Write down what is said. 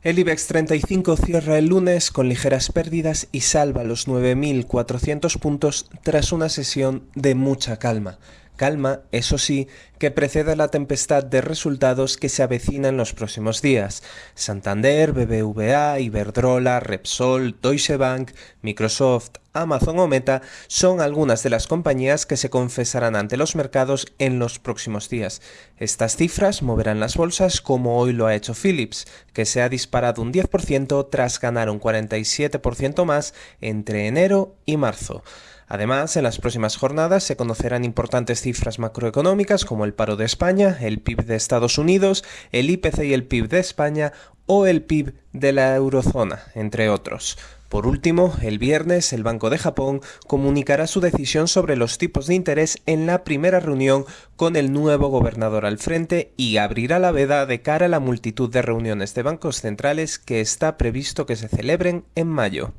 El IBEX 35 cierra el lunes con ligeras pérdidas y salva los 9.400 puntos tras una sesión de mucha calma. Calma, eso sí, que precede la tempestad de resultados que se avecina en los próximos días. Santander, BBVA, Iberdrola, Repsol, Deutsche Bank, Microsoft, Amazon o Meta son algunas de las compañías que se confesarán ante los mercados en los próximos días. Estas cifras moverán las bolsas como hoy lo ha hecho Philips, que se ha disparado un 10% tras ganar un 47% más entre enero y marzo. Además, en las próximas jornadas se conocerán importantes cifras macroeconómicas como el paro de España, el PIB de Estados Unidos, el IPC y el PIB de España o el PIB de la eurozona, entre otros. Por último, el viernes el Banco de Japón comunicará su decisión sobre los tipos de interés en la primera reunión con el nuevo gobernador al frente y abrirá la veda de cara a la multitud de reuniones de bancos centrales que está previsto que se celebren en mayo.